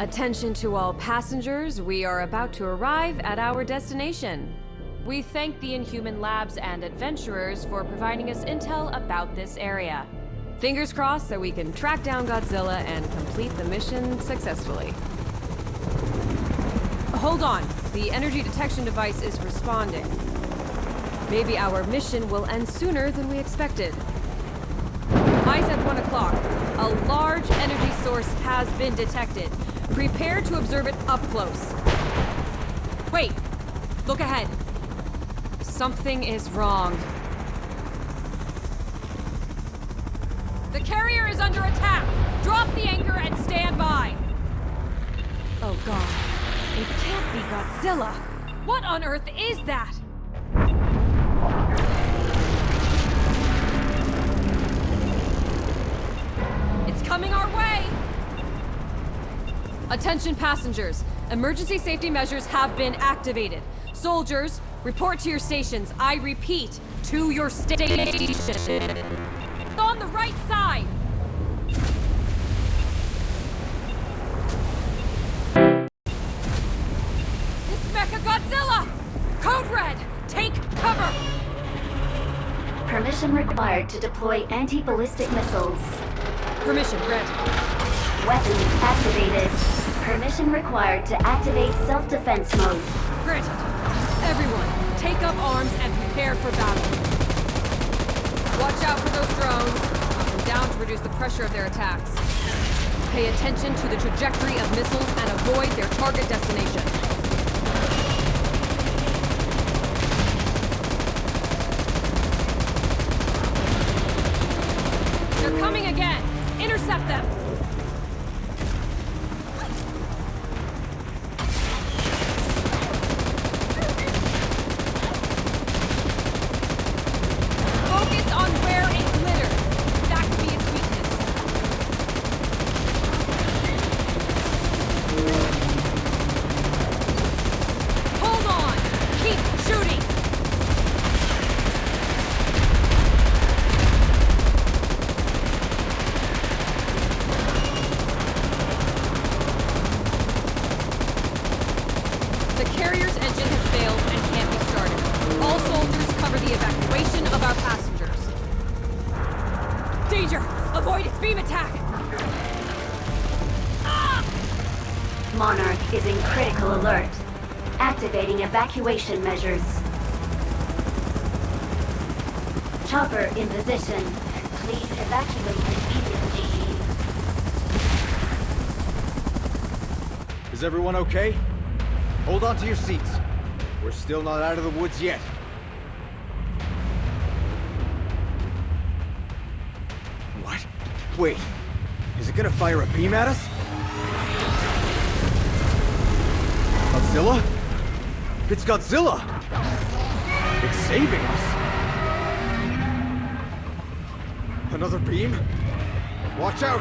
Attention to all passengers, we are about to arrive at our destination. We thank the Inhuman Labs and adventurers for providing us intel about this area. Fingers crossed that we can track down Godzilla and complete the mission successfully. Hold on, the energy detection device is responding. Maybe our mission will end sooner than we expected. Eyes at 1 o'clock. A large energy source has been detected. Prepare to observe it up close. Wait! Look ahead. Something is wrong. The carrier is under attack! Drop the anchor and stand by! Oh god. It can't be Godzilla! What on earth is that? Attention passengers. Emergency safety measures have been activated. Soldiers, report to your stations. I repeat, to your station. On the right side! It's Mecha Godzilla! Code Red! Take cover! Permission required to deploy anti-ballistic missiles. Permission granted. Weapons activated. Permission required to activate self-defense mode. Granted. Everyone, take up arms and prepare for battle. Watch out for those drones. Them down to reduce the pressure of their attacks. Pay attention to the trajectory of missiles and avoid their target destination. They're coming again! Intercept them! Focus on where it glitters. That could be its weakness. Hold on! Keep shooting! The carrier's engine has failed and can't be started. All soldiers cover the evacuation of our passengers. Danger! Avoid its beam attack! Monarch is in critical alert. Activating evacuation measures. Chopper in position. Please evacuate immediately. Is everyone okay? Hold on to your seats. We're still not out of the woods yet. Wait. Is it gonna fire a beam at us? Godzilla? It's Godzilla! It's saving us! Another beam? Watch out!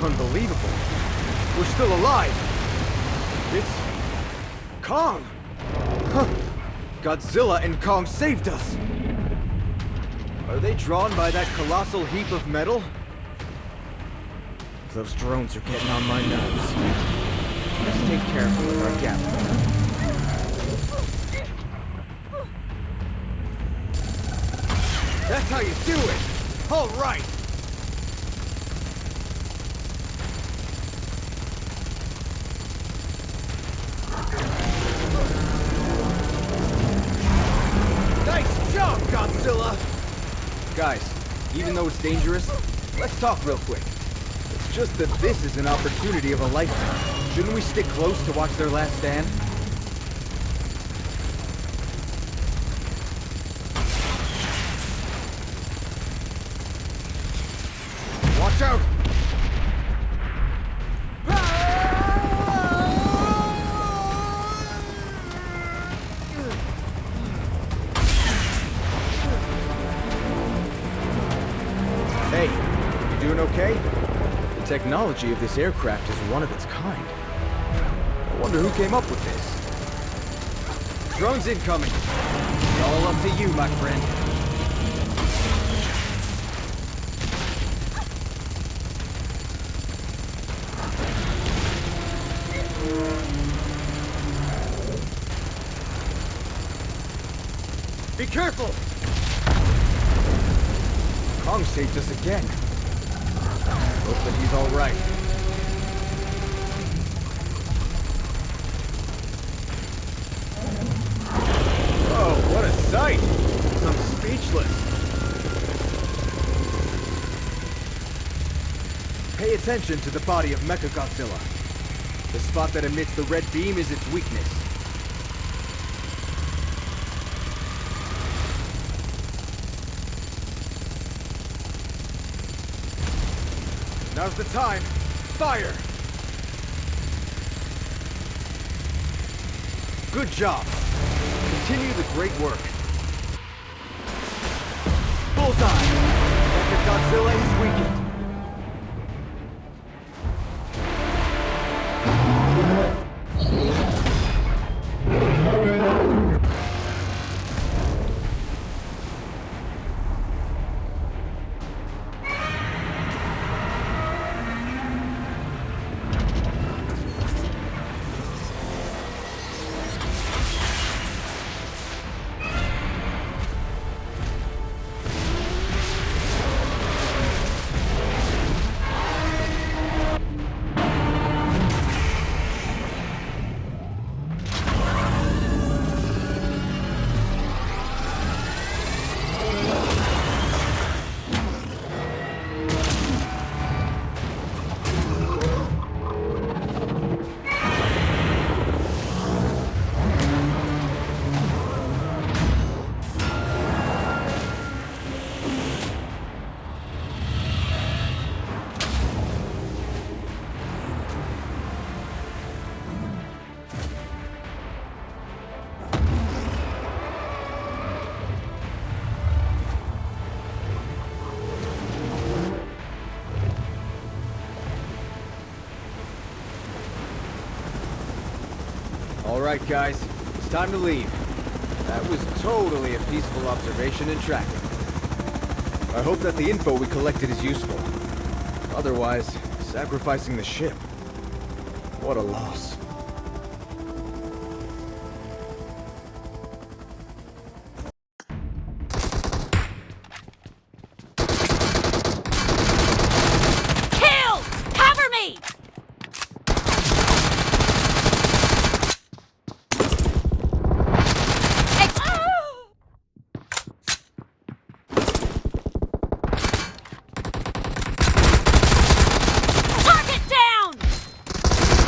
Unbelievable. We're still alive! It's... Kong! Huh. Godzilla and Kong saved us! Are they drawn by that colossal heap of metal? Those drones are getting on my nerves. Let's take careful with our gap. That's how you do it! All right! Nice job, Godzilla! Guys, even though it's dangerous, let's talk real quick. It's just that this is an opportunity of a lifetime. Shouldn't we stick close to watch their last stand? Watch out! You doing okay? The technology of this aircraft is one of its kind. I wonder who came up with this. Drones incoming. It's All up to you, my friend. Be careful! Kong saved us again. Alright. Oh, what a sight! I'm speechless. Pay attention to the body of Mechagodzilla. The spot that emits the red beam is its weakness. Now's the time. Fire! Good job. Continue the great work. Bullseye! Mechagodzilla is weakened. Alright guys, it's time to leave. That was totally a peaceful observation and tracking. I hope that the info we collected is useful. Otherwise, sacrificing the ship. What a loss.